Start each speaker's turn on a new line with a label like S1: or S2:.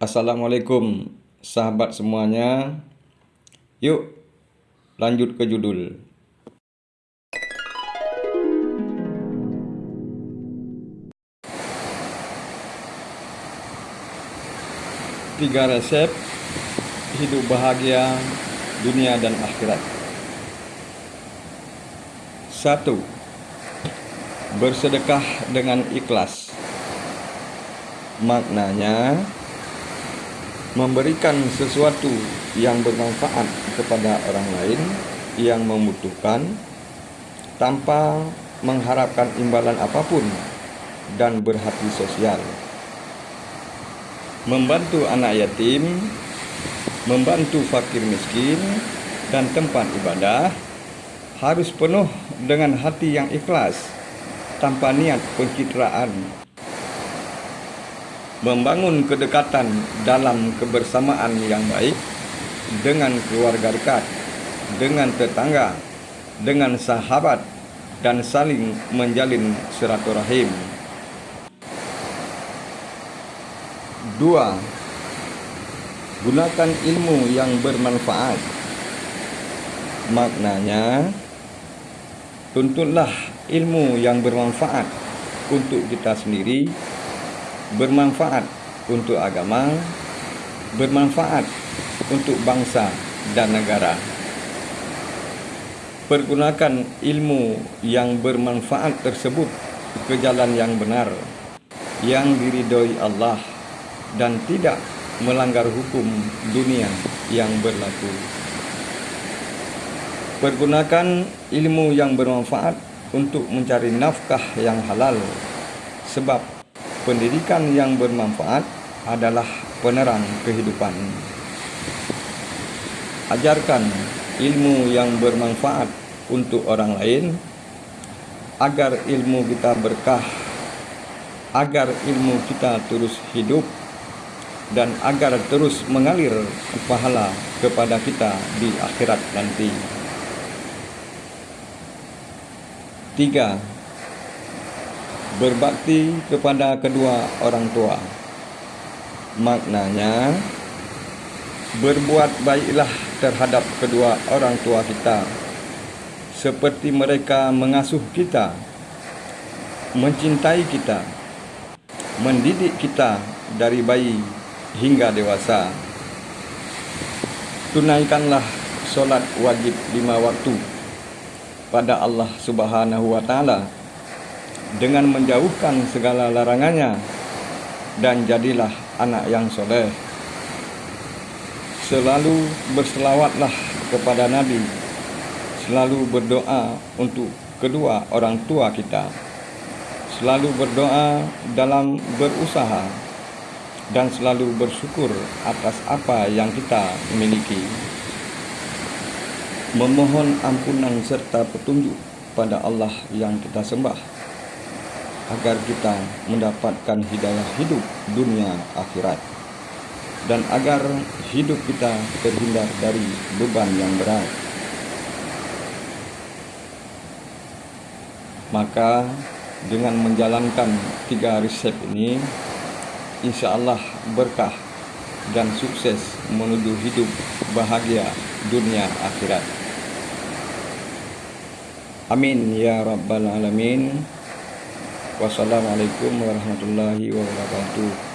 S1: Assalamualaikum sahabat semuanya. Yuk lanjut ke judul. Tiga resep hidup bahagia dunia dan akhirat. Satu, bersedekah dengan ikhlas. Maknanya, memberikan sesuatu yang bermanfaat kepada orang lain yang membutuhkan tanpa mengharapkan imbalan apa pun dan berhati sosial. Membantu anak yatim, membantu fakir miskin dan tempat ibadah harus penuh dengan hati yang ikhlas tanpa niat pencitraan membangun kedekatan dalam kebersamaan yang baik dengan keluarga dekat, dengan tetangga, dengan sahabat, dan saling menjalin silaturahim. Dua, gunakan ilmu yang bermanfaat. Maknanya, tuntutlah ilmu yang bermanfaat untuk kita sendiri bermanfaat untuk agama, bermanfaat untuk bangsa dan negara. Pergunakan ilmu yang bermanfaat tersebut ke jalan yang benar, yang diridhoi Allah dan tidak melanggar hukum dunia yang berlaku. Pergunakan ilmu yang bermanfaat untuk mencari nafkah yang halal sebab pendidikan yang bermanfaat adalah penerang kehidupan. Ajarkan ilmu yang bermanfaat untuk orang lain agar ilmu kita berkah, agar ilmu kita terus hidup dan agar terus mengalir pahala kepada kita di akhirat nanti. Tiga, berbakti kepada kedua orang tua. Maknanya, berbuat baiklah terhadap kedua orang tua kita, seperti mereka mengasuh kita, mencintai kita, mendidik kita dari bayi hingga dewasa. Tunaikanlah solat wajib lima waktu pada Allah Subhanahu wa Ta'ala dengan menjauhkan segala larangannya dan jadilah anak yang soleh. Selalu berselawatlah kepada Nabi, selalu berdoa untuk kedua orang tua kita, selalu berdoa dalam berusaha dan selalu bersyukur atas apa yang kita miliki. Memohon ampunan serta petunjuk pada Allah yang kita sembah agar kita mendapatkan hidayah hidup dunia akhirat dan agar hidup kita terhindar dari beban yang berat. Maka dengan menjalankan tiga resep ini, insya Allah berkah dan sukses menuju hidup bahagia dunia akhirat. Amin ya rabbal alamin. Wassalamualaikum warahmatullahi wabarakatuh.